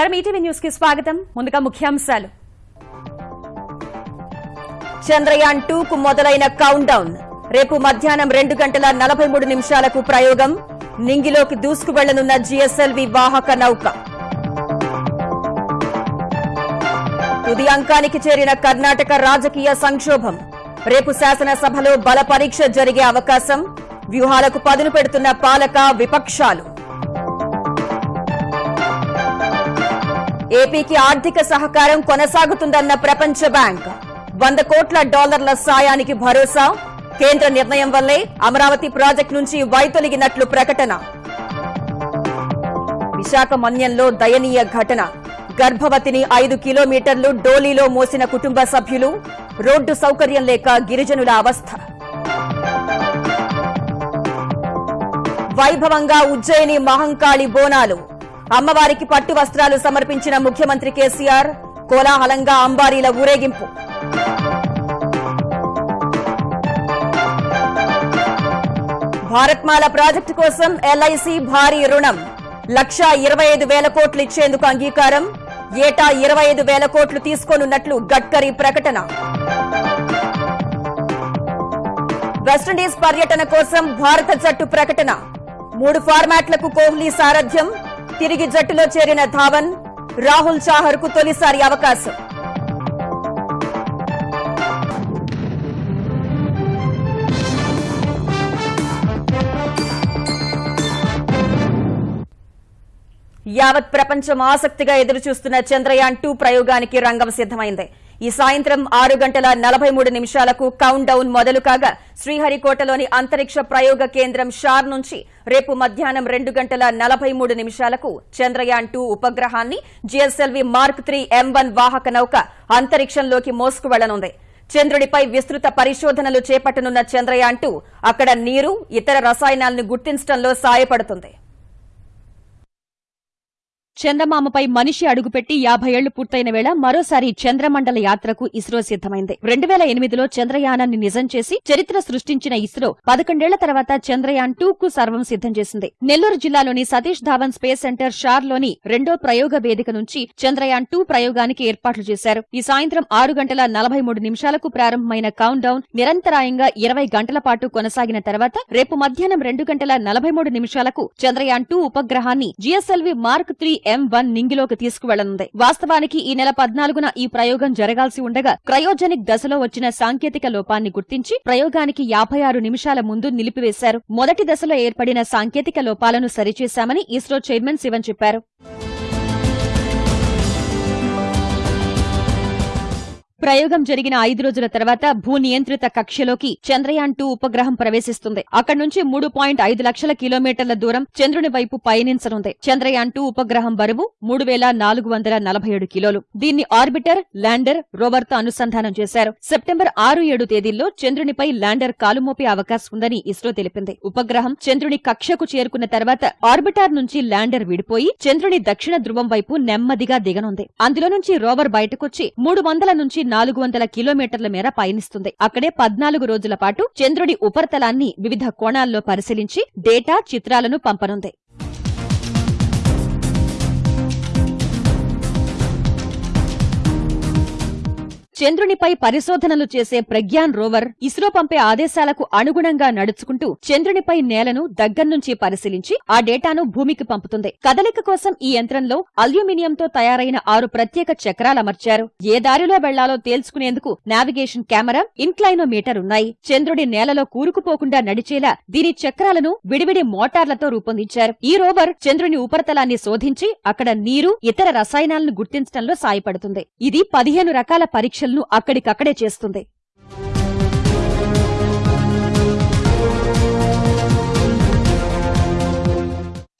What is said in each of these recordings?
నమస్కారం. ఈటీవీ న్యూస్కి స్వాగతం. ముందుగా ముఖ్యాంశాలు. చంద్రయాన్ టూ కు మొదలైన కౌంట్ డౌన్ రేపు మధ్యాహ్నం రెండు గంటల నలభై మూడు నిమిషాలకు ప్రయోగం. నింగిలోకి దూసుకు వెళ్ళనున్న జీఎస్ఎల్వి వాహక నౌక. తుది అంకానికి చేరిన కర్ణాటక రాజకీయ సంక్షోభం. రేపు శాసనసభలో బల పరీక్ష జరిగే అవకాశం. వ్యూహాలకు పదును పెడుతున్న పాలక విపక్షాలు. ఏపీకి ఆర్థిక సహకారం కొనసాగుతుందన్న ప్రపంచ బ్యాంక్. వంద కోట్ల డాలర్ల సాయానికి భరోసా. కేంద్ర నిర్ణయం వల్లే అమరావతి ప్రాజెక్టు నుంచి వైతొలిగినట్లు ప్రకటన. విశాఖ మన్యంలో దయనీయ ఘటన. గర్భవతిని ఐదు కిలోమీటర్లు డోలీలో మోసిన కుటుంబ సభ్యులు. రోడ్డు సౌకర్యం లేక గిరిజనుల అవస్థ. వైభవంగా ఉజ్జయిని మహంకాళి బోనాలు. అమ్మవారికి పట్టు వస్త్రాలు సమర్పించిన ముఖ్యమంత్రి కేసీఆర్ కోలాహలంగా అంబారీల ఊరేగింపు. భారత్మాల ప్రాజెక్టు కోసం ఎల్ఐసి భారీ రుణం. లక్షా ఇరవై ఐదు వేల కోట్లు ఇచ్చేందుకు అంగీకారం. ఏటా ఇరవై ఐదు వేల కోట్లు తీసుకోనున్నట్లు గడ్కరీ ప్రకటన. వెస్టిండీస్ పర్యటన కోసం భారత జట్టు ప్రకటన. మూడు ఫార్మాట్లకు కోహ్లీ సారథ్యం. తిరిగి జట్టులో చేరిన ధావన్ రాహుల్ చాహర్కు తొలిసారి అవకాశం. యావత్ ప్రపంచం ఆసక్తిగా ఎదురుచూస్తున్న చంద్రయాన్ టూ ప్రయోగానికి రంగం సిద్ధమైంది. ఈ సాయంత్రం ఆరు గంటల నలభై మూడు నిమిషాలకు కౌంట్ డౌన్ మొదలు కాగా శ్రీహరికోటలోని అంతరిక్ష ప్రయోగ కేంద్రం షార్ నుంచి రేపు మధ్యాహ్నం రెండు గంటల నలభై మూడు నిమిషాలకు Chandrayaan two ఉపగ్రహాన్ని GSLV mark three M one వాహక నౌక అంతరిక్షంలోకి మోసుకు వెళ్ళనుంది చంద్రుడిపై విస్తృత పరిశోధనలు చేపట్టనున్న చంద్రయాన్ టూ అక్కడ నీరు ఇతర రసాయనాలను గుర్తించడంలో సాయపడుతుంది. చందమామపై మనిషి అడుగుపెట్టి యాభై ఏళ్ళు పూర్తయిన వేళ మరోసారి చంద్రమండల యాత్రకు ఇస్రో సిద్దమైంది రెండు వేల ఎనిమిదిలో చంద్రయానాన్ని నిజం చేసి చరిత్ర సృష్టించిన ఇస్రో పదకొండేళ్ళ తర్వాత చంద్రయాన్ టూ కు సర్వం సిద్దం చేసింది. నెల్లూరు జిల్లాలోని సతీష్ ధావన్ స్పేస్ సెంటర్ షార్లోని రెండో ప్రయోగ వేదిక నుంచి చంద్రయాన్ టూ ప్రయోగానికి ఏర్పాట్లు చేశారు. ఈ సాయంత్రం ఆరు గంటల నలభై మూడు నిమిషాలకు ప్రారంభమైన కౌంట్ డౌన్ నిరంతరాయంగా ఇరవై గంటల పాటు కొనసాగిన తర్వాత రేపు మధ్యాహ్నం రెండు గంటల నలభై మూడు నిమిషాలకు Chandrayaan two ఉపగ్రహాన్ని GSLV mark three M one నింగిలోకి తీసుకువెళ్ళనుంది. వాస్తవానికి ఈ నెల పద్నాలుగున ఈ ప్రయోగం జరగాల్సి ఉండగా క్రయోజెనిక్ దశలో వచ్చిన సాంకేతిక లోపాన్ని గుర్తించి ప్రయోగానికి యాభై ఆరు నిమిషాల ముందు నిలిపివేశారు. మొదటి దశలో ఏర్పడిన సాంకేతిక లోపాలను సరిచేశామని ఇస్రో చైర్మన్ శివన్ చెప్పారు. ప్రయోగం జరిగిన ఐదు రోజుల తర్వాత భూ నియంత్రిత కక్షలోకి చంద్రయాన్ టూ ఉపగ్రహం ప్రవేశిస్తుంది. అక్కడి నుంచి మూడు పాయింట్ ఐదు లక్షల కిలోమీటర్ల దూరం చంద్రుని వైపు పయనించనుంది. చంద్రయాన్ టూ ఉపగ్రహం బరువు మూడు వేల నాలుగు వందల నలభై ఏడు కిలోలు. దీన్ని ఆర్బిటర్ ల్యాండర్ రోవర్తో అనుసంధానం చేశారు. సెప్టెంబర్ ఆరు ఏడు తేదీల్లో చంద్రునిపై ల్యాండర్ కాలుమోపే అవకాశం ఉందని ఇస్రో తెలిపింది. ఉపగ్రహం చంద్రుని కక్షకు చేరుకున్న తర్వాత ఆర్బిటార్ నుంచి ల్యాండర్ విడిపోయి చంద్రుని దక్షిణ ధ్రువం వైపు నెమ్మదిగా దిగనుంది. అందులో నుంచి రోవర్ బయటకొచ్చి మూడు వందల నుంచి నాలుగు వందల కిలోమీటర్ల మేర పయనిస్తుంది. అక్కడే పద్నాలుగు రోజుల పాటు చంద్రుడి ఉపరితలాన్ని వివిధ కోణాల్లో పరిశీలించి డేటా చిత్రాలను పంపనుంది. చంద్రునిపై పరిశోధనలు చేసే ప్రజ్ఞాన్ రోవర్ ఇస్రో పంపే ఆదేశాలకు అనుగుణంగా నడుచుకుంటూ చంద్రునిపై నేలను దగ్గర్నుంచి పరిశీలించి ఆ డేటాను భూమికి పంపుతుంది. కదలిక కోసం ఈ యంత్రంలో అల్యూమినియంతో తయారైన ఆరు ప్రత్యేక చక్రాలమర్చారు ఏ దారిలో వెళ్ళాలో తేల్చుకునేందుకు నావిగేషన్ కెమెరా ఇన్క్లైనోమీటర్ ఉన్నాయి. చంద్రుడి నేలలో కూరుకుపోకుండా నడిచేలా దీని చక్రాలను విడివిడి మోటార్లతో రూపొందించారు. ఈ రోవర్ చంద్రుని ఉపరితలాన్ని శోధించి అక్కడ నీరు ఇతర రసాయనాలను గుర్తించడంలో సాయపడుతుంది. ఇది పదిహేను రకాల పరీక్షలను అక్కడికక్కడే చేస్తుంది.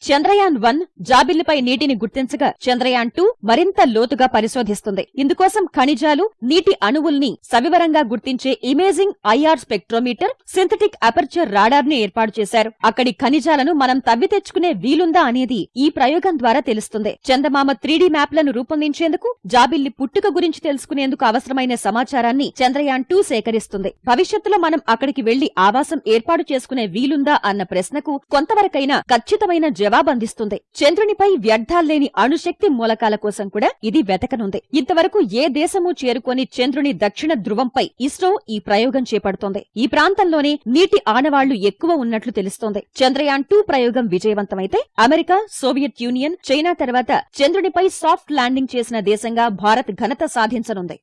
చంద్రయాన్ వన్ జాబిల్లిపై నీటిని గుర్తించగా చంద్రయాన్ టూ మరింత లోతుగా పరిశోధిస్తుంది. ఇందుకోసం ఖనిజాలు నీటి అణువుల్ని సవివరంగా గుర్తించే imaging IR spectrometer synthetic aperture రాడార్ని ఏర్పాటు చేశారు. అక్కడి ఖనిజాలను మనం తవ్వి తెచ్చుకునే వీలుందా అనేది ఈ ప్రయోగం ద్వారా తెలుస్తుంది. చందమామ త్రీడీ మ్యాప్లను రూపొందించేందుకు జాబిల్లి పుట్టుక గురించి తెలుసుకునేందుకు అవసరమైన సమాచారాన్ని చంద్రయాన్ టూ సేకరిస్తుంది. భవిష్యత్తులో మనం అక్కడికి వెళ్ళి ఆవాసం ఏర్పాటు చేసుకునే వీలుందా అన్న ప్రశ్నకు కొంతవరకైనా ఖచ్చితమైన జవాబందిస్తుంది చంద్రునిపై వ్యర్థాల్లేని అణుశక్తి మూలకాల కోసం కూడా ఇది వెతకనుంది. ఇంతవరకు ఏ దేశమూ చేరుకొని చంద్రుని దక్షిణ ధ్రువంపై ఇస్రో ఈ ప్రయోగం చేపడుతోంది. ఈ ప్రాంతంలోనే నీటి ఆనవాళ్ళు ఎక్కువ ఉన్నట్లు తెలుస్తోంది. చంద్రయాన్ టూ ప్రయోగం విజయవంతమైతే అమెరికా సోవియట్ యూనియన్ చైనా తర్వాత చంద్రునిపై సాఫ్ట్ ల్యాండింగ్ చేసిన దేశంగా భారత్ ఘనత సాధించనుంది.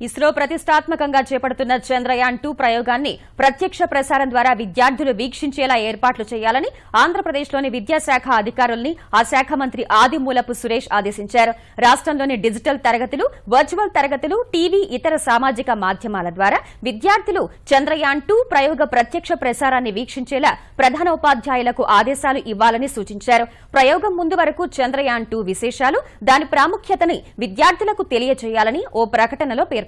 ఇస్రో ప్రతిష్టాత్మకంగా చేపడుతున్న చంద్రయాన్ టూ ప్రయోగాన్ని ప్రత్యక్ష ప్రసారం ద్వారా విద్యార్థులు వీక్షించేలా ఏర్పాట్లు చేయాలని ఆంధ్రప్రదేశ్లోని విద్యాశాఖ అధికారుల్ని ఆ శాఖ మంత్రి ఆదిమూలపు సురేష్ ఆదేశించారు. రాష్ట్రంలోని డిజిటల్ తరగతులు వర్చువల్ తరగతులు టీవీ ఇతర సామాజిక మాధ్యమాల ద్వారా విద్యార్థులు చంద్రయాన్ టూ ప్రయోగ ప్రత్యక్ష ప్రసారాన్ని వీక్షించేలా ప్రధాన ఉపాధ్యాయులకు ఆదేశాలు ఇవ్వాలని సూచించారు. ప్రయోగం ముందు వరకు చంద్రయాన్ టూ విశేషాలు దాని ప్రాముఖ్యతని విద్యార్థులకు తెలియజేయాలని ఓ ప్రకటనలో పేర్కొన్నారు.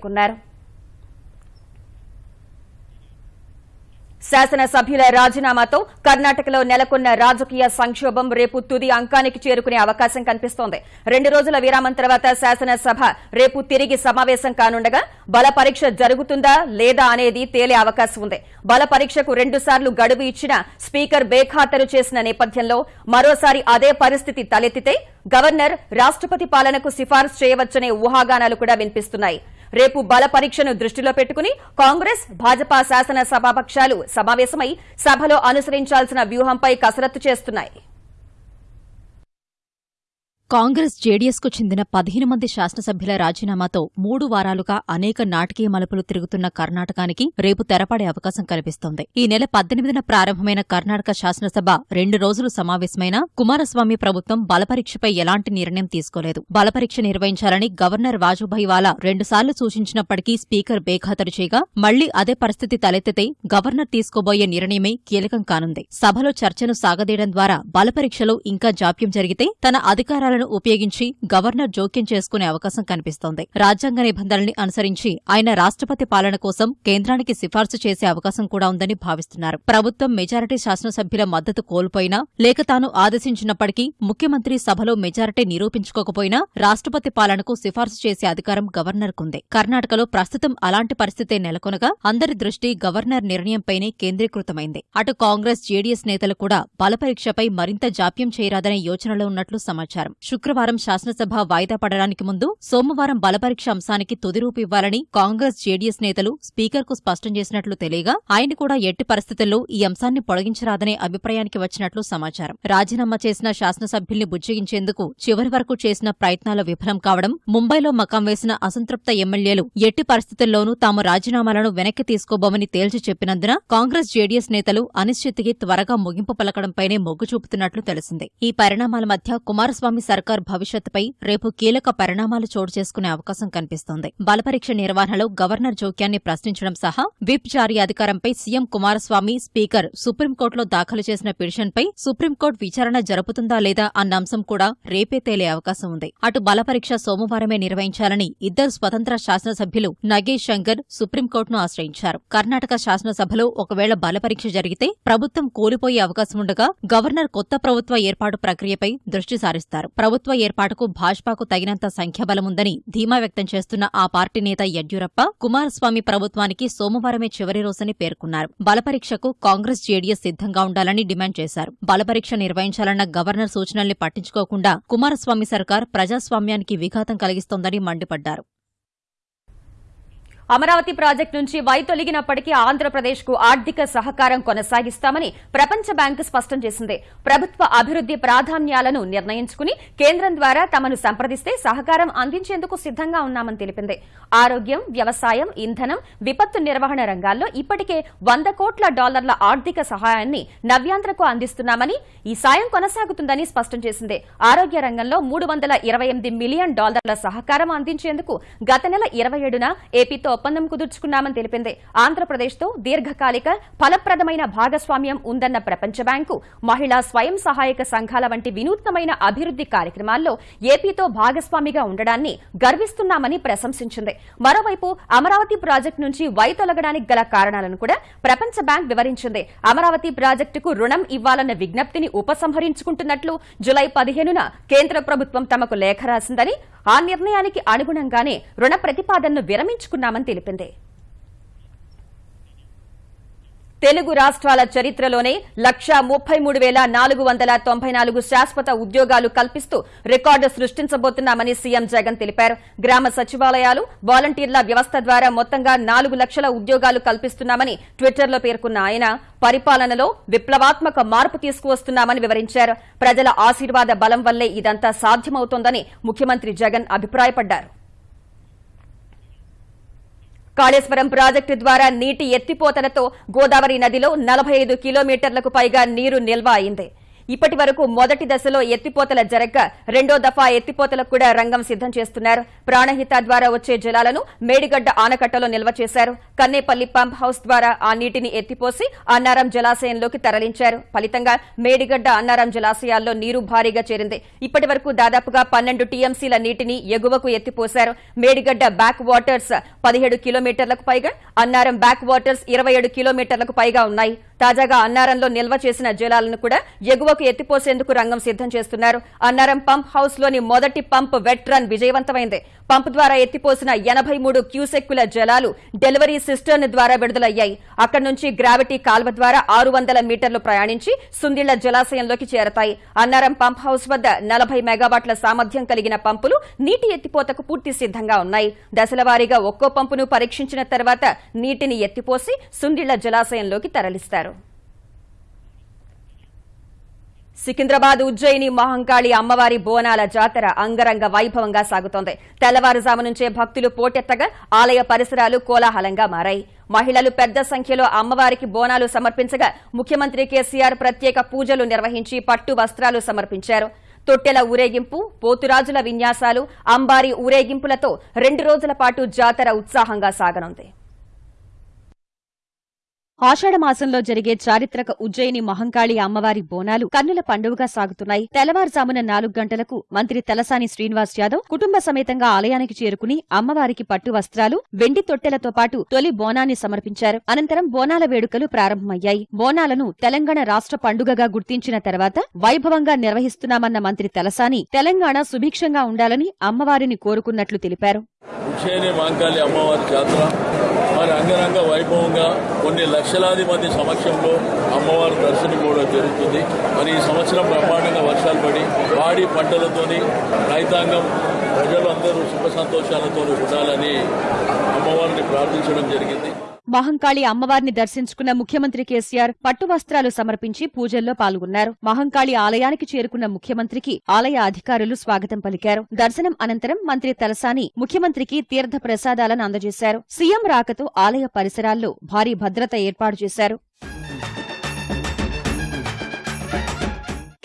శాసనసభ్యుల రాజీనామాతో కర్ణాటకలో నెలకొన్న రాజకీయ సంక్షోభం రేపు తుది అంకానికి చేరుకునే అవకాశం కనిపిస్తోంది. రెండు రోజుల విరామం తర్వాత శాసనసభ రేపు తిరిగి సమావేశం కానుండగా బల పరీక్ష జరుగుతుందా లేదా అనేది తేలే అవకాశం ఉంది. బల పరీక్షకు రెండుసార్లు గడువు ఇచ్చిన స్పీకర్ బేఖాతరు చేసిన నేపథ్యంలో మరోసారి అదే పరిస్థితి తలెత్తితే గవర్నర్ రాష్ట్రపతి పాలనకు సిఫార్సు చేయవచ్చనే ఊహాగానాలు కూడా వినిపిస్తున్నాయి. రేపు బల పరీక్షను దృష్టిలో పెట్టుకుని కాంగ్రెస్ భాజపా శాసన సభాపక్షాలు సమావేశమై సభలో అనుసరించాల్సిన వ్యూహంపై కసరత్తు చేస్తున్నాయి. కాంగ్రెస్ జేడీఎస్కు చెందిన పదిహేను మంది శాసనసభ్యుల రాజీనామాతో మూడు వారాలుగా అనేక నాటకీయ మలుపులు తిరుగుతున్న కర్ణాటకానికి రేపు తెరపడే అవకాశం కనిపిస్తోంది ఈ నెల పద్దెనిమిదిన ప్రారంభమైన కర్ణాటక శాసనసభ రెండు రోజులు సమావేశమైన కుమారస్వామి ప్రభుత్వం బలపరీక్షపై ఎలాంటి నిర్ణయం తీసుకోలేదు. బలపరీక్ష నిర్వహించాలని గవర్నర్ వాజుభాయ్ వాలా రెండుసార్లు సూచించినప్పటికీ స్పీకర్ బేఖాతరు చేయగా మళ్ళీ అదే పరిస్థితి తలెత్తితే గవర్నర్ తీసుకోబోయే నిర్ణయమే కీలకం కానుంది. సభలో చర్చను సాగదీయడం ద్వారా బలపరీక్షలో ఇంకా జాప్యం జరిగితే తన అధికారాలను ఉపయోగించి గవర్నర్ జోక్యం చేసుకునే అవకాశం కనిపిస్తోంది. రాజ్యాంగ నిబంధనల్ని అనుసరించి ఆయన రాష్ట్రపతి పాలన కోసం కేంద్రానికి సిఫార్సు చేసే అవకాశం కూడా ఉందని భావిస్తున్నారు. ప్రభుత్వం మెజారిటీ శాసనసభ్యుల మద్దతు కోల్పోయినా లేక తాను ఆదేశించినప్పటికీ ముఖ్యమంత్రి సభలో మెజారిటీ నిరూపించుకోకపోయినా రాష్ట్రపతి పాలనకు సిఫార్సు చేసే అధికారం గవర్నర్కుంది. కర్ణాటకలో ప్రస్తుతం అలాంటి పరిస్థితే నెలకొనగా అందరి దృష్టి గవర్నర్ నిర్ణయంపైనే కేంద్రీకృతమైంది. అటు కాంగ్రెస్ జేడీఎస్ నేతలు కూడా బలపరీక్షపై మరింత జాప్యం చేయరాదనే యోచనలో ఉన్నట్లు సమాచారం. శుక్రవారం శాసనసభ వాయిదా పడడానికి ముందు సోమవారం బలపరీక్ష అంశానికి తుదిరూపు ఇవ్వాలని కాంగ్రెస్ జేడీఎస్ నేతలు స్పీకర్కు స్పష్టం చేసినట్లు తెలియగా ఆయన కూడా ఎట్టి పరిస్థితుల్లో ఈ అంశాన్ని పొడిగించరాదనే అభిప్రాయానికి వచ్చినట్లు సమాచారం. రాజీనామా చేసిన శాసనసభ్యుల్ని బుజ్జగించేందుకు చివరి వరకు చేసిన ప్రయత్నాలు విఫలం కావడం ముంబైలో మకాం వేసిన అసంతృప్త ఎమ్మెల్యేలు ఎట్టి పరిస్థితుల్లోనూ తాము రాజీనామాలను వెనక్కి తీసుకోబోమని తేల్చి చెప్పినందున కాంగ్రెస్ జేడీఎస్ నేతలు అనిశ్చితికి త్వరగా ముగింపు పలకడంపైనే మొగ్గు చూపుతున్నట్లు తెలిసింది. ఈ పరిణామాల మధ్య కుమారస్వామి సర్కార్ భవిష్యత్తుపై రేపు కీలక పరిణామాలు చోటు చేసుకునే అవకాశం కనిపిస్తోంది. బలపరీక్ష నిర్వహణలో గవర్నర్ జోక్యాన్ని ప్రశ్నించడం సహా విప్ జారీ అధికారంపై సీఎం కుమారస్వామి స్పీకర్ సుప్రీంకోర్టులో దాఖలు చేసిన పిటిషన్పై సుప్రీంకోర్టు విచారణ జరుపుతుందా లేదా అన్న అంశం కూడా రేపే తేలే అవకాశం ఉంది. అటు బలపరీక్ష సోమవారమే నిర్వహించాలని ఇద్దరు స్వతంత్ర శాసనసభ్యులు నగేష్ శంకర్ సుప్రీంకోర్టును ఆశ్రయించారు. కర్ణాటక శాసనసభలో ఒకవేళ బలపరీక్ష జరిగితే ప్రభుత్వం కోల్పోయే అవకాశం ఉండగా గవర్నర్ కొత్త ప్రభుత్వ ఏర్పాటు ప్రక్రియపై దృష్టి సారిస్తారు. ప్రభుత్వ ఏర్పాటుకు భాజపాకు తగినంత సంఖ్యాబలముందని ధీమా వ్యక్తం చేస్తున్న ఆ పార్టీ నేత యడ్యూరప్ప కుమారస్వామి ప్రభుత్వానికి సోమవారమే చివరి రోజని పేర్కొన్నారు. బలపరీక్షకు కాంగ్రెస్ జేడీఎస్ సిద్ధంగా ఉండాలని డిమాండ్ చేశారు. బలపరీక్ష నిర్వహించాలన్న గవర్నర్ సూచనల్ని పట్టించుకోకుండా కుమారస్వామి సర్కార్ ప్రజాస్వామ్యానికి విఘాతం కలిగిస్తోందని మండిపడ్డారు. అమరావతి ప్రాజెక్టు నుంచి వైతొలిగినప్పటికీ ఆంధ్రప్రదేశ్కు ఆర్థిక సహకారం కొనసాగిస్తామని ప్రపంచ బ్యాంకు స్పష్టం చేసింది. ప్రభుత్వ అభివృద్ది ప్రాధాన్యాలను నిర్ణయించుకుని కేంద్రం ద్వారా తమను సంప్రదిస్తే సహకారం అందించేందుకు సిద్ధంగా ఉన్నామని తెలిపింది. ఆరోగ్యం వ్యవసాయం ఇంధనం విపత్తు నిర్వహణ రంగాల్లో ఇప్పటికే వంద కోట్ల డాలర్ల ఆర్థిక సహాయాన్ని నవ్యాంధ్రకు అందిస్తున్నామని ఈ సాయం కొనసాగుతుందని స్పష్టం చేసింది. ఆరోగ్య రంగంలో మూడు వందల ఇరవై ఎనిమిది మిలియన్ డాలర్ల సహకారం అందించేందుకు గత నెల ఇరవై ఏడున ఏపీతో ఒప్పందం కుదుర్చుకున్నామని తెలిపింది. ఆంధ్రప్రదేశ్తో దీర్ఘకాలిక ఫలప్రదమైన భాగస్వామ్యం ఉందన్న ప్రపంచ బ్యాంకు మహిళా స్వయం సహాయక సంఘాల వంటి వినూత్నమైన అభివృద్ది కార్యక్రమాల్లో ఏపీతో భాగస్వామిగా ఉండడాన్ని గర్విస్తున్నామని ప్రశంసించింది. మరోవైపు అమరావతి ప్రాజెక్టు నుంచి వైతొలగడానికి గల కారణాలను కూడా ప్రపంచ బ్యాంక్ వివరించింది. అమరావతి ప్రాజెక్టుకు రుణం ఇవ్వాలన్న విజ్ఞప్తిని ఉపసంహరించుకుంటున్నట్లు జులై పదిహేనున కేంద్ర ప్రభుత్వం తమకు లేఖ రాసిందని ఆ నిర్ణయానికి అనుగుణంగానే రుణ ప్రతిపాదనను విరమించుకున్నామని తెలిపింది. తెలుగు రాష్ట్రాల చరిత్రలోనే లక్ష ముప్పై మూడు వేల నాలుగు వందల తొంభై నాలుగు శాశ్వత ఉద్యోగాలు కల్పిస్తూ రికార్డు సృష్టించబోతున్నామని సీఎం జగన్ తెలిపారు. గ్రామ సచివాలయాలు వాలంటీర్ల వ్యవస్థ ద్వారా మొత్తంగా నాలుగు లక్షల ఉద్యోగాలు కల్పిస్తున్నామని ట్విట్టర్లో పేర్కొన్న ఆయన పరిపాలనలో విప్లవాత్మక మార్పు తీసుకువస్తున్నామని వివరించారు. ప్రజల ఆశీర్వాద బలం వల్లే ఇదంతా సాధ్యమవుతోందని ముఖ్యమంత్రి జగన్ అభిప్రాయపడ్డారు. కాళేశ్వరం ప్రాజెక్టు ద్వారా నీటి ఎత్తిపోతలతో గోదావరి నదిలో నలభై ఐదు కిలోమీటర్లకు పైగా నీరు నిల్వ అయింది. ఇప్పటి వరకు మొదటి దశలో ఎత్తిపోతల జరగ రెండో దఫా ఎత్తిపోతలకు కూడా రంగం సిద్దం చేస్తున్నారు. ప్రాణహిత ద్వారా వచ్చే జలాలను మేడిగడ్డ ఆనకట్టలో నిల్వ చేశారు. కన్నేపల్లి పంప్ హౌస్ ద్వారా ఆ నీటిని ఎత్తిపోసి అన్నారం జలాశయంలోకి తరలించారు. ఫలితంగా మేడిగడ్డ అన్నారం జలాశయాల్లో నీరు భారీగా చేరింది. ఇప్పటి వరకు దాదాపుగా పన్నెండు టీఎంసీల నీటిని ఎగువకు ఎత్తిపోశారు. మేడిగడ్డ బ్యాక్ వాటర్స్ పదిహేడు కిలోమీటర్లకు పైగా అన్నారం బ్యాక్ వాటర్స్ ఇరవై ఏడు కిలోమీటర్లకు పైగా ఉన్నాయి. తాజాగా అన్నారంలో నిల్వ చేసిన జలాలను కూడా ఎగువకు ఎత్తిపోసేందుకు రంగం సిద్దం చేస్తున్నారు. అన్నారం పంప్ హౌస్లోని మొదటి పంప్ వెట్ రన్ విజయవంతమైంది. పంప్ ద్వారా ఎత్తిపోసిన ఎనభై మూడు క్యూసెక్కుల జలాలు డెలివరీ సిస్టర్న్ ద్వారా విడుదలయ్యాయి. అక్కడి నుంచి గ్రావిటీ కాల్వ ద్వారా ఆరు వందల మీటర్లు ప్రయాణించి సుందిళ్ళ జలాశయంలోకి చేరతాయి. అన్నారం పంప్ హౌస్ వద్ద నలభై మెగావాట్ల సామర్థ్యం కలిగిన పంపులు నీటి ఎత్తిపోతకు పూర్తి సిద్దంగా ఉన్నాయి. దశలవారీగా ఒక్కో పంపును పరీక్షించిన తర్వాత నీటిని ఎత్తిపోసి సుండిళ్ళ జలాశయంలోకి తరలిస్తారు. సికింద్రాబాద్ ఉజ్జయిని మహంకాళి అమ్మవారి బోనాల జాతర అంగరంగ వైభవంగా సాగుతోంది. తెల్లవారుజాము నుంచే భక్తులు పోటెత్తగా ఆలయ పరిసరాలు కోలాహలంగా మారాయి. మహిళలు పెద్ద సంఖ్యలో అమ్మవారికి బోనాలు సమర్పించగా ముఖ్యమంత్రి కేసీఆర్ ప్రత్యేక పూజలు నిర్వహించి పట్టు వస్త్రాలు సమర్పించారు. తొట్టెల ఊరేగింపు పోతురాజుల విన్యాసాలు అంబారి ఊరేగింపులతో రెండు రోజుల పాటు జాతర ఉత్సాహంగా సాగనుంది. మాసంలో జరిగే చారిత్రక ఉజ్జయిని మహంకాళి అమ్మవారి బోనాలు కన్నుల పండుగగా సాగుతున్నాయి. తెల్లవారుజామున నాలుగు గంటలకు మంత్రి తలసాని శ్రీనివాస్ యాదవ్ కుటుంబ సమేతంగా ఆలయానికి చేరుకుని అమ్మవారికి పట్టు వస్త్రాలు వెండి తొట్టెలతో పాటు తొలి బోనాన్ని సమర్పించారు. అనంతరం బోనాల వేడుకలు ప్రారంభమయ్యాయి. బోనాలను తెలంగాణ రాష్ట్ర పండుగగా గుర్తించిన తర్వాత వైభవంగా నిర్వహిస్తున్నామన్న మంత్రి తలసాని తెలంగాణ సుభిక్షంగా ఉండాలని అమ్మవారిని కోరుకున్నట్లు తెలిపారు. అమ్మవారి మరి అంగరంగ వైభవంగా కొన్ని లక్షలాది మంది సమక్షంలో అమ్మవారి దర్శనం కూడా జరుగుతుంది. మరి ఈ సంవత్సరం బ్రహ్మాండంగా వర్షాలు పడి పాడి పంటలతోని రైతాంగం ప్రజలు అందరూ సుఖ సంతోషాలతో ఉండాలని అమ్మవారిని ప్రార్థించడం జరిగింది. మహంకాళి అమ్మవారిని దర్శించుకున్న ముఖ్యమంత్రి కేసీఆర్ పట్టు వస్త్రాలు సమర్పించి పూజల్లో పాల్గొన్నారు. మహంకాళి ఆలయానికి చేరుకున్న ముఖ్యమంత్రికి ఆలయ అధికారులు స్వాగతం పలికారు. దర్శనం అనంతరం మంత్రి తలసాని ముఖ్యమంత్రికి తీర్థ ప్రసాదాలను అందజేశారు. సీఎం రాకతో ఆలయ పరిసరాల్లో భారీ భద్రత ఏర్పాటు చేశారు.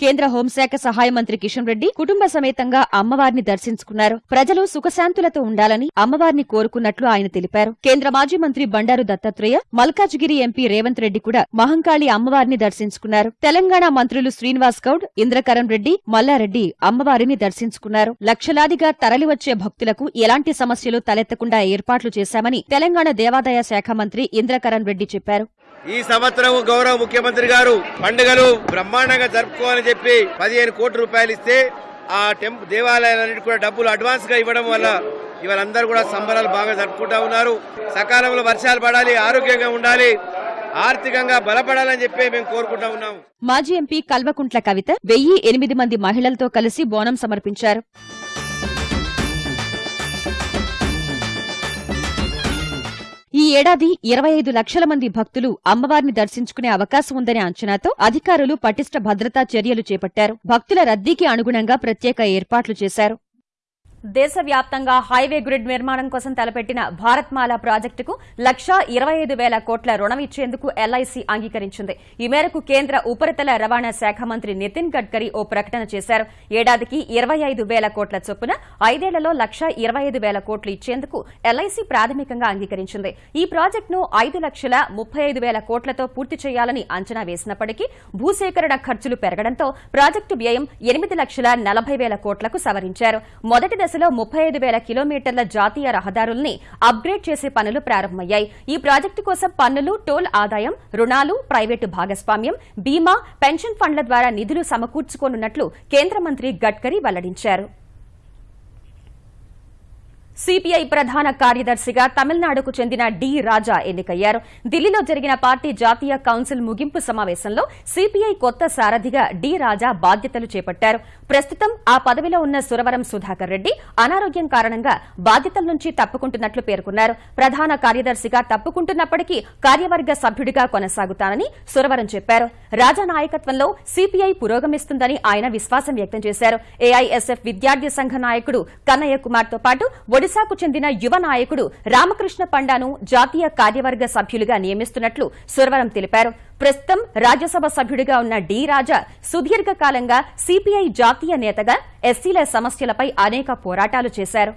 కేంద్ర హోంశాఖ సహాయ మంత్రి కిషన్ రెడ్డి కుటుంబ సమేతంగా అమ్మవారిని దర్శించుకున్నారు. ప్రజలు సుఖశాంతులతో ఉండాలని అమ్మవారిని కోరుకున్నట్లు ఆయన తెలిపారు. కేంద్ర మాజీ మంత్రి బండారు దత్తాత్రేయ మల్కాజ్గిరి ఎంపీ రేవంత్ రెడ్డి కూడా మహంకాళి అమ్మవారిని దర్శించుకున్నారు. తెలంగాణ మంత్రులు శ్రీనివాస్ గౌడ్ ఇంద్రకరణ్ రెడ్డి మల్లారెడ్డి అమ్మవారిని దర్శించుకున్నారు. లక్షలాదిగా తరలివచ్చే భక్తులకు ఎలాంటి సమస్యలు తలెత్తకుండా ఏర్పాట్లు చేశామని తెలంగాణ దేవాదాయ శాఖ మంత్రి ఇంద్రకరణ్ రెడ్డి చెప్పారు. ఈ సంవత్సరం గౌరవ ముఖ్యమంత్రి గారు పండుగలు బ్రహ్మాండంగా జరుపుకోవాలని చెప్పి పదిహేను కోట్ల రూపాయలు ఇస్తే ఆ టెంప్ దేవాలయాలన్నిటి కూడా డబ్బులు అడ్వాన్స్గా ఇవ్వడం వల్ల ఇవాళ కూడా సంబరాలు బాగా జరుపుకుంటా ఉన్నారు. సకాలంలో వర్షాలు పడాలి ఆరోగ్యంగా ఉండాలి ఆర్థికంగా బలపడాలని చెప్పి మేము కోరుకుంటా ఉన్నాము. మాజీ ఎంపీ కల్వకుంట్ల కవిత వెయ్యి ఎనిమిది మంది మహిళలతో కలిసి బోనం సమర్పించారు. ఈ ఏడాది ఇరవై ఐదు లక్షల మంది భక్తులు అమ్మవారిని దర్శించుకునే అవకాశం ఉందనే అంచనాతో అధికారులు పటిష్ట భద్రతా చర్యలు చేపట్టారు. భక్తుల రద్దీకి అనుగుణంగా ప్రత్యేక ఏర్పాట్లు చేశారు. దేశవ్యాప్తంగా హైవే గ్రిడ్ నిర్మాణం కోసం తలపెట్టిన భారత్మాల ప్రాజెక్టుకు లక్షా ఇరవై ఐదు వేల కోట్ల రుణం ఇచ్చేందుకు ఎల్ఐసి అంగీకరించింది. ఈ మేరకు కేంద్ర ఉపరితల రవాణా శాఖ మంత్రి నితిన్ గడ్కరీ ఓ ప్రకటన చేశారు. ఏడాదికి ఇరవై ఐదు వేల కోట్ల చొప్పున ఐదేళ్ళలో లక్షా ఇరవై ఐదు వేల కోట్లు ఇచ్చేందుకు ఎల్ఐసి ప్రాథమికంగా అంగీకరించింది. ఈ ప్రాజెక్టును ఐదు లక్షల ముప్పై ఐదు వేల కోట్లతో పూర్తి చేయాలని అంచనా వేసినప్పటికీ భూసేకరణ ఖర్చులు పెరగడంతో ప్రాజెక్టు వ్యయం ఎనిమిది లక్షల నలభై వేల కోట్లకు సవరించారు. మొదటి దశలో ముప్పై ఐదు వేల కిలోమీటర్ల జాతీయ రహదారుల్ని అప్గ్రేడ్ చేసే పనులు ప్రారంభమయ్యాయి. ఈ ప్రాజెక్టు కోసం పన్నులు టోల్ ఆదాయం రుణాలు ప్రైవేటు భాగస్వామ్యం బీమా పెన్షన్ ఫండ్ల ద్వారా నిధులు సమకూర్చుకోనున్నట్లు కేంద్ర మంత్రి గడ్కరీ వెల్లడించారు. సిపిఐ ప్రధాన కార్యదర్శిగా తమిళనాడుకు చెందిన డి రాజా ఎన్నికయ్యారు. ఢిల్లీలో జరిగిన పార్టీ జాతీయ కౌన్సిల్ ముగింపు సమావేశంలో సిపిఐ కొత్త సారథిగా డి రాజా బాధ్యతలు చేపట్టారు. ప్రస్తుతం ఆ పదవిలో ఉన్న సురవరం సుధాకర్ రెడ్డి అనారోగ్యం కారణంగా బాధ్యతల నుంచి తప్పుకుంటున్నట్లు పేర్కొన్నారు. ప్రధాన కార్యదర్శిగా తప్పుకుంటున్నప్పటికీ కార్యవర్గ సభ్యుడిగా కొనసాగుతానని సురవరం చెప్పారు. రాజా నాయకత్వంలో సిపిఐ పురోగమిస్తుందని ఆయన విశ్వాసం వ్యక్తం చేశారు. ఏఐఎస్ఎఫ్ విద్యార్థి సంఘ నాయకుడు కన్నయ్య కుమార్తో పాటు ఒడిశాకు చెందిన యువ నాయకుడు రామకృష్ణ పండాను జాతీయ కార్యవర్గ సభ్యులుగా నియమిస్తున్నట్లు సురవరం తెలిపారు. ప్రస్తుతం రాజ్యసభ సభ్యుడిగా ఉన్న డి రాజా సుదీర్ఘకాలంగా సిపిఐ జాతీయ నేతగా ఎస్సీల సమస్యలపై అనేక పోరాటాలు చేశారు.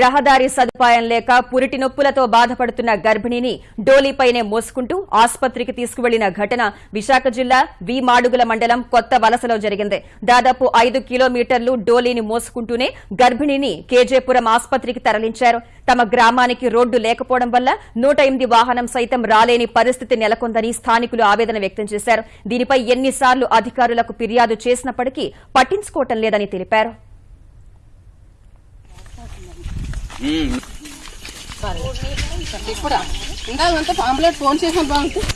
రహదారి సదుపాయం లేక పురిటి నొప్పులతో బాధపడుతున్న గర్భిణిని డోలీపైనే మోసుకుంటూ ఆసుపత్రికి తీసుకువెళ్ళిన ఘటన విశాఖ జిల్లా వి మాడుగుల మండలం కొత్త వలసలో జరిగింది. దాదాపు ఐదు కిలోమీటర్లు డోలీని మోసుకుంటూనే గర్భిణిని కేజేపురం ఆసుపత్రికి తరలించారు. తమ గ్రామానికి రోడ్డు లేకపోవడం వల్ల నూట ఎనిమిది వాహనం సైతం రాలేని పరిస్థితి నెలకొందని స్థానికులు ఆవేదన వ్యక్తం చేశారు. దీనిపై ఎన్నిసార్లు అధికారులకు ఫిర్యాదు చేసినప్పటికీ పట్టించుకోవటం లేదని తెలిపారు. ఇప్పుడు ఇందాకంతా పాంప్లెట్ ఫోన్ చేసాం బాగుంటుంది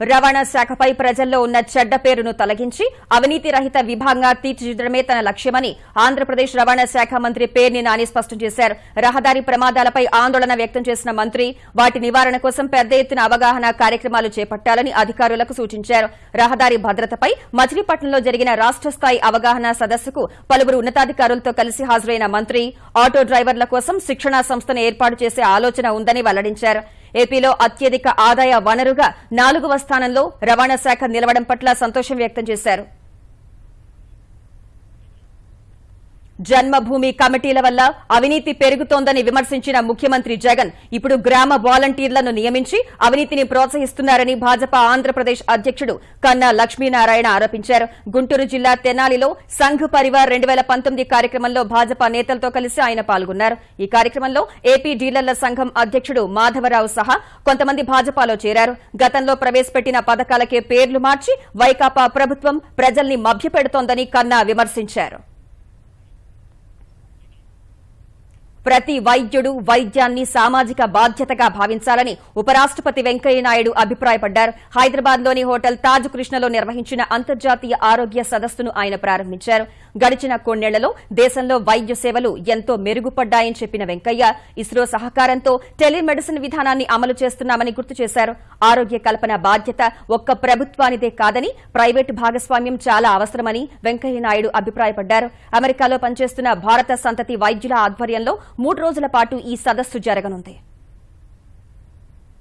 రవాణా శాఖపై ప్రజల్లో ఉన్న చెడ్డ పేరును తొలగించి అవినీతి రహిత విభాగంగా తీర్చిదిద్దడమే తన లక్ష్యమని ఆంధ్రప్రదేశ్ రవాణా శాఖ మంత్రి పేర్ని నాని స్పష్టం చేశారు. రహదారి ప్రమాదాలపై ఆందోళన వ్యక్తం చేసిన మంత్రి వాటి నివారణ కోసం పెద్ద ఎత్తున అవగాహన కార్యక్రమాలు చేపట్టాలని అధికారులకు సూచించారు. రహదారి భద్రతపై మచిలీపట్నంలో జరిగిన రాష్ట స్థాయి అవగాహన సదస్సుకు పలువురు ఉన్నతాధికారులతో కలిసి హాజరైన మంత్రి ఆటో డ్రైవర్ల కోసం శిక్షణా సంస్థను ఏర్పాటు చేసే ఆలోచన ఉందని వెల్లడించారు. ఏపీలో అత్యధిక ఆదాయ వనరుగా నాలుగవ స్థానంలో రవాణా శాఖ నిలవడం పట్ల సంతోషం వ్యక్తం చేశారు. జన్మభూమి కమిటీల వల్ల అవినీతి పెరుగుతోందని విమర్శించిన ముఖ్యమంత్రి జగన్ ఇప్పుడు గ్రామ వాలంటీర్లను నియమించి అవినీతిని ప్రోత్సహిస్తున్నారని భాజపా ఆంధ్రప్రదేశ్ అధ్యక్షుడు కన్నా లక్ష్మీనారాయణ ఆరోపించారు. గుంటూరు జిల్లా తెనాలిలో సంఘ్ పరివార్ రెండు వేల పంతొమ్మిది కార్యక్రమంలో భాజపా నేతలతో కలిసి ఆయన పాల్గొన్నారు. ఈ కార్యక్రమంలో ఏపీ డీలర్ల సంఘం అధ్యక్షుడు మాధవరావు సహా కొంతమంది భాజపాలో చేరారు. గతంలో ప్రవేశపెట్టిన పథకాలకే పేర్లు మార్చి వైకాపా ప్రభుత్వం ప్రజల్ని మభ్యపెడుతోందని కన్నా విమర్శించారు. ప్రతి వైద్యుడు వైద్యాన్ని సామాజిక బాధ్యతగా భావించాలని ఉపరాష్టపతి వెంకయ్యనాయుడు అభిప్రాయపడ్డారు. హైదరాబాద్లోని హోటల్ తాజ్ కృష్ణలో నిర్వహించిన అంతర్జాతీయ ఆరోగ్య సదస్సును ఆయన ప్రారంభించారు. గడిచిన కొన్నేళ్ళలో దేశంలో వైద్య సేవలు ఎంతో మెరుగుపడ్డాయని చెప్పిన వెంకయ్య ఇస్రో సహకారంతో టెలిమెడిసిన్ విధానాన్ని అమలు చేస్తున్నామని గుర్తు చేశారు. ఆరోగ్య కల్పన బాధ్యత ఒక్క ప్రభుత్వానిదే కాదని ప్రైవేటు భాగస్వామ్యం చాలా అవసరమని వెంకయ్యనాయుడు అభిప్రాయపడ్డారు. అమెరికాలో పనిచేస్తున్న భారత సంతతి వైద్యుల ఆధ్వర్యంలో మూడు రోజుల పాటు ఈ సదస్సు జరగనుంది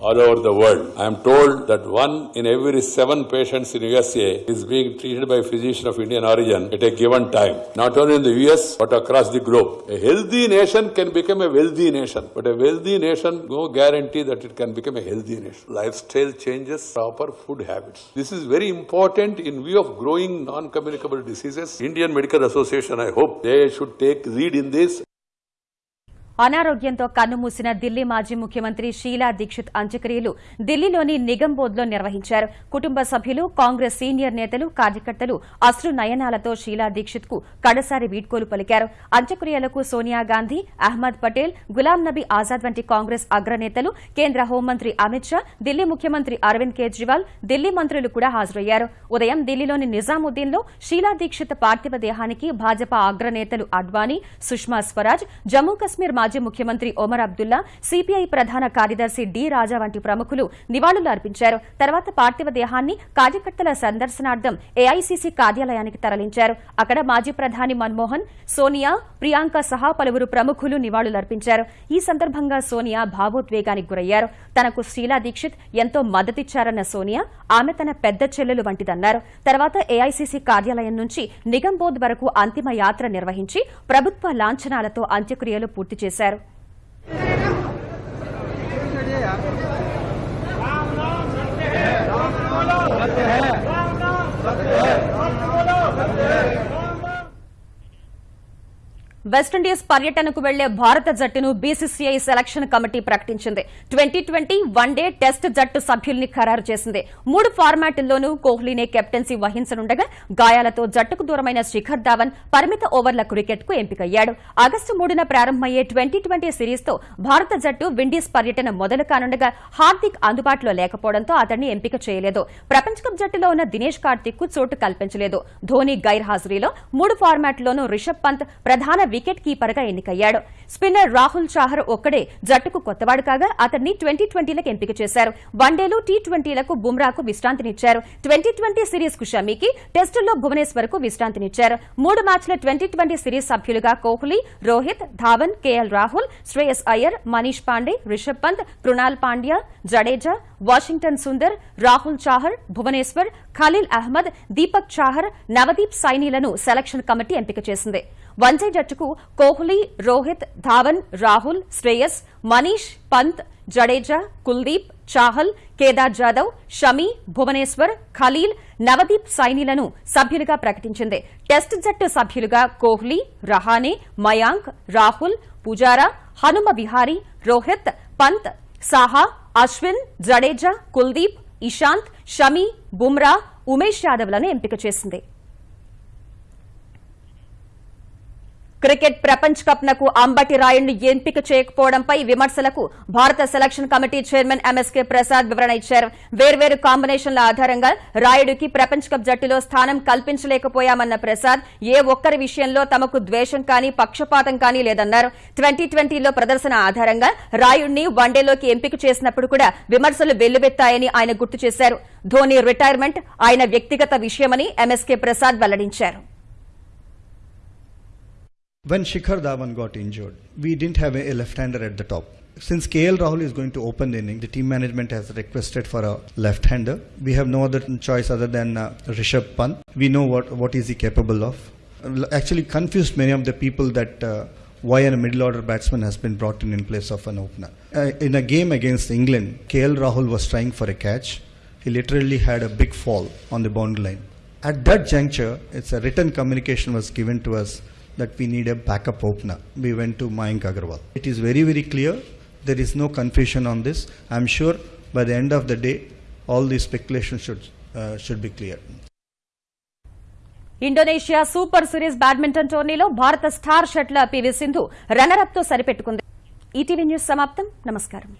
all over the world. I am told that one in every seven patients in USA is being treated by a physician of Indian origin at a given time. Not only in the US, but across the globe. A healthy nation can become a wealthy nation, but a wealthy nation no guarantee that it can become a healthy nation. Lifestyle changes, proper food habits. This is very important in view of growing non-communicable diseases. Indian Medical Association, I hope they should take lead in this అనారోగ్యంతో కన్నుమూసిన ఢిల్లీ మాజీ ముఖ్యమంత్రి షీలా దీక్షిత్ అంత్యక్రియలు ఢిల్లీలోని నిగంబోద్లో నిర్వహించారు. కుటుంబ సభ్యులు Congress senior నేతలు కార్యకర్తలు అశ్రు నయనాలతో షీలా దీక్షిత్కు కడసారి వీడ్కోలు పలికారు. అంత్యక్రియలకు సోనియా గాంధీ అహ్మద్ పటేల్ గులాం నబీ ఆజాద్ వంటి కాంగ్రెస్ అగ్రనేతలు కేంద్ర హోంమంత్రి అమిత్ షా ఢిల్లీ ముఖ్యమంత్రి అరవింద్ కేజ్రీవాల్ ఢిల్లీ మంత్రులు కూడా హాజరయ్యారు. ఉదయం ఢిల్లీలోని నిజాముద్దీన్లో షీలా దీక్షిత్ పార్థివ దేహానికి భాజపా అగ్రనేతలు అడ్వానీ సుష్మా స్వరాజ్ జమ్మూ కశ్మీర్ మాజీ ముఖ్యమంత్రి ఒమర్ అబ్దుల్లా సిపిఐ ప్రధాన కార్యదర్శి డి రాజా వంటి ప్రముఖులు నివాళులు అర్పించారు. తర్వాత పార్థివ దేహాన్ని కార్యకర్తల సందర్శనార్థం ఏఐసీసీ కార్యాలయానికి తరలించారు. అక్కడ మాజీ ప్రధాని మన్మోహన్ సోనియా ప్రియాంక సహా పలువురు ప్రముఖులు నివాళులర్పించారు ఈ సందర్భంగా సోనియా భావోద్వేగానికి గురయ్యారు. తనకు శీలా దీక్షిత్ ఎంతో మద్దతిచ్చారన్న సోనియా ఆమె తన పెద్ద చెల్లెలు వంటిదన్నారు. తర్వాత ఏఐసీసీ కార్యాలయం నుంచి నిగంబోధ్ వరకు అంతిమ యాత్ర నిర్వహించి ప్రభుత్వ లాంఛనాలతో అంత్యక్రియలు పూర్తి చేశారు. చేశారు Yeah. వెస్టిండీస్ పర్యటనకు వెళ్ళే భారత జట్టును బీసీసీఐ సెలక్షన్ కమిటీ ప్రకటించింది. Twenty twenty one day test జట్టు సభ్యుల్ని ఖరారు చేసింది. మూడు ఫార్మాట్ల్లోనూ కోహ్లీనే కెప్టెన్సీ వహించనుండగా గాయాలతో జట్టుకు దూరమైన శిఖర్ ధావన్ పరిమిత ఓవర్ల క్రికెట్కు ఎంపికయ్యాడు. ఆగస్టు మూడున ప్రారంభమయ్యే ట్వంటీ ట్వంటీ సిరీస్తో భారత జట్టు విండీస్ పర్యటన మొదలు కానుండగా హార్దిక్ అందుబాటులో లేకపోవడంతో అతన్ని ఎంపిక చేయలేదు. ప్రపంచ కప్ జట్టులో ఉన్న దినేష్ కార్తిక్కు చోటు కల్పించలేదు. ధోని గైర్హాజరీలో మూడు ఫార్మాట్లోనూ రిషబ్ పంత్ ప్రధాన వికెట్ కీపర్గా ఎన్నికయ్యాడు. స్పిన్నర్ రాహుల్ చాహర్ ఒక్కడే జట్టుకు కొత్తవాడు కాగా అతన్ని ట్వంటీ ట్వంటీలకు ఎంపిక చేశారు. వన్డేలు టీ ట్వంటీలకు బుమ్రాకు విశ్రాంతినిచ్చారు. ట్వంటీ ట్వంటీ సిరీస్కు షమీకి టెస్టుల్లో భువనేశ్వర్కు విశ్రాంతినిచ్చారు. మూడు మ్యాచ్ల ట్వంటీ ట్వంటీ సిరీస్ సభ్యులుగా కోహ్లీ రోహిత్ ధావన్ కేఎల్ రాహుల్ శ్రేయస్ అయ్యర్ మనీష్ పాండే రిషబ్ పంత్ కృణాల్ పాండ్యా జడేజా వాషింగ్టన్ సుందర్ రాహుల్ చాహర్ భువనేశ్వర్ ఖలీల్ అహ్మద్ దీపక్ చాహర్ నవదీప్ సైనీలను సెలక్షన్ కమిటీ ఎంపిక చేసింది. వన్డే జట్టుకు కోహ్లీ రోహిత్ ధావన్ రాహుల్ శ్రేయస్ మనీష్ పంత్ జడేజా కుల్దీప్ చాహల్ కేదార్ జాదవ్ షమి భువనేశ్వర్ ఖలీల్ నవదీప్ సైనీలను సభ్యులుగా ప్రకటించింది. టెస్ట్ జట్టు సభ్యులుగా కోహ్లీ రహానే మయాంక్ రాహుల్ పుజారా హనుమ విహారీ రోహిత్ పంత్ సాహా అశ్విన్ జడేజా కుల్దీప్ ఇషాంత్ షమి బుమ్రా ఉమేష్ యాదవ్లను ఎంపిక చేసింది. క్రికెట్ ప్రపంచ కప్ నకు అంబటి రాయుడిని ఎంపిక చేయకపోవడంపై విమర్శలకు భారత selection committee chairman MSK Prasad వివరణ ఇచ్చారు. వేర్వేరు కాంబినేషన్ల ఆధారంగా రాయుడికి ప్రపంచ కప్ జట్టులో స్థానం కల్పించలేకపోయామన్న ప్రసాద్ ఏ ఒక్కరి విషయంలో తమకు ద్వేషం కానీ పక్షపాతం కానీ లేదన్నారు. ట్వంటీ ట్వంటీలో ప్రదర్శన ఆధారంగా రాయుడిని వన్డేలోకి ఎంపిక చేసినప్పుడు కూడా విమర్శలు వెల్లువెత్తాయని ఆయన గుర్తు చేశారు. ధోని రిటైర్మెంట్ ఆయన వ్యక్తిగత విషయమని ఎంఎస్కే ప్రసాద్ వెల్లడించారు. When Shikhar Dhawan got injured, we didn't have a, left-hander at the top. Since KL Rahul is going to open the inning, the team management has requested for a left-hander. We have no other choice other than uh, Rishabh Pant. We know what, what is he capable of. Actually confused many of the people that uh, why a middle order batsman has been brought in in place of an opener. Uh, in a game against England, KL Rahul was trying for a catch. He literally had a big fall on the boundary line. At that juncture, it's a written communication was given to us that we need a backup opener. We went to Mayank Agarwal. It is very, very clear. There is no confusion on this. I'm sure by the end of the day, all these speculations should, uh, should be clear. Indonesia super series badminton టోర్నీలో భారత star shuttler PV Sindhu రన్నరప్తో సరిపెట్టుకుంది ETV news సమాప్తం నమస్కారం